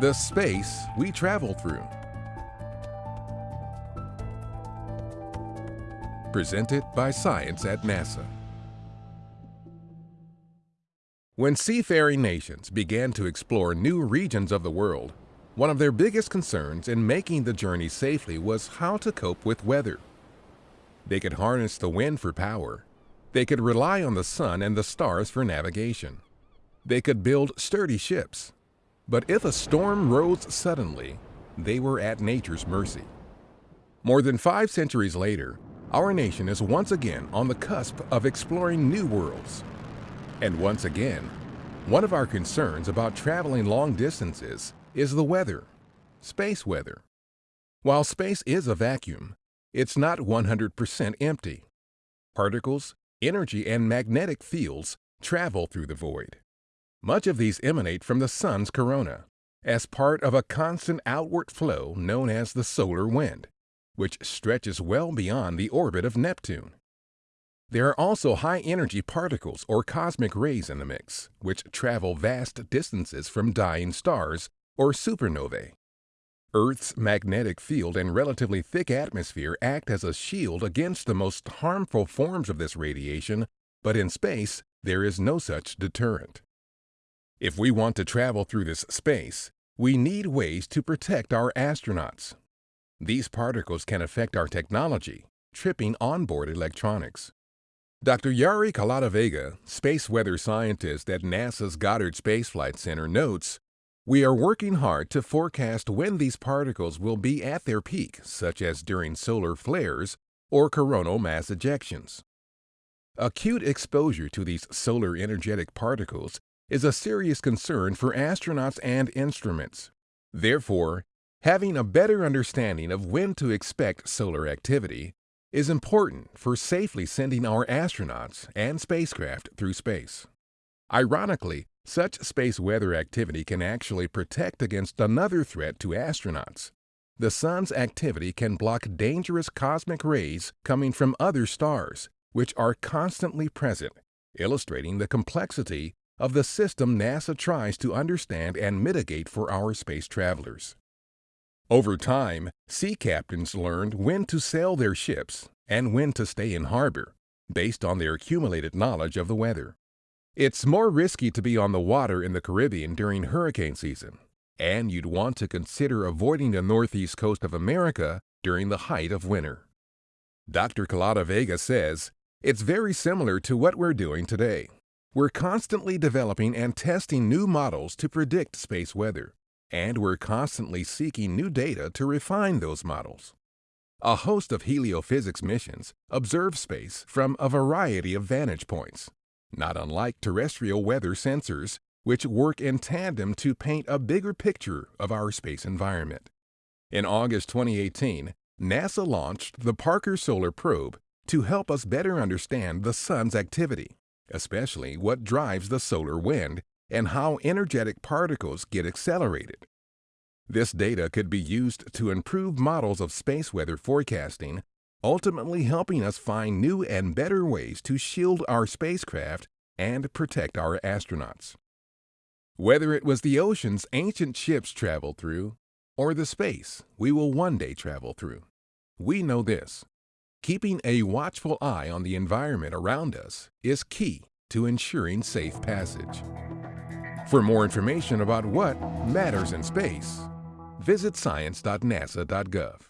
The space we travel through. Presented by Science at NASA. When seafaring nations began to explore new regions of the world, one of their biggest concerns in making the journey safely was how to cope with weather. They could harness the wind for power. They could rely on the sun and the stars for navigation. They could build sturdy ships. But if a storm rose suddenly, they were at nature's mercy. More than five centuries later, our nation is once again on the cusp of exploring new worlds. And once again, one of our concerns about traveling long distances is the weather, space weather. While space is a vacuum, it's not 100% empty. Particles, energy, and magnetic fields travel through the void. Much of these emanate from the sun's corona, as part of a constant outward flow known as the solar wind, which stretches well beyond the orbit of Neptune. There are also high-energy particles or cosmic rays in the mix, which travel vast distances from dying stars or supernovae. Earth's magnetic field and relatively thick atmosphere act as a shield against the most harmful forms of this radiation, but in space, there is no such deterrent. If we want to travel through this space, we need ways to protect our astronauts. These particles can affect our technology, tripping onboard electronics. Dr. Yari Collado-Vega, space weather scientist at NASA's Goddard Space Flight Center, notes, We are working hard to forecast when these particles will be at their peak, such as during solar flares or coronal mass ejections. Acute exposure to these solar energetic particles is a serious concern for astronauts and instruments. Therefore, having a better understanding of when to expect solar activity is important for safely sending our astronauts and spacecraft through space. Ironically, such space weather activity can actually protect against another threat to astronauts. The sun's activity can block dangerous cosmic rays coming from other stars, which are constantly present, illustrating the complexity of the system NASA tries to understand and mitigate for our space travelers. Over time, sea captains learned when to sail their ships and when to stay in harbor, based on their accumulated knowledge of the weather. It's more risky to be on the water in the Caribbean during hurricane season, and you'd want to consider avoiding the northeast coast of America during the height of winter. Dr. Collado-Vega says, it's very similar to what we're doing today. We're constantly developing and testing new models to predict space weather, and we're constantly seeking new data to refine those models. A host of heliophysics missions observe space from a variety of vantage points, not unlike terrestrial weather sensors, which work in tandem to paint a bigger picture of our space environment. In August 2018, NASA launched the Parker Solar Probe to help us better understand the Sun's activity especially what drives the solar wind and how energetic particles get accelerated. This data could be used to improve models of space weather forecasting, ultimately helping us find new and better ways to shield our spacecraft and protect our astronauts. Whether it was the oceans ancient ships traveled through or the space we will one day travel through, we know this. Keeping a watchful eye on the environment around us is key to ensuring safe passage. For more information about what matters in space, visit science.nasa.gov.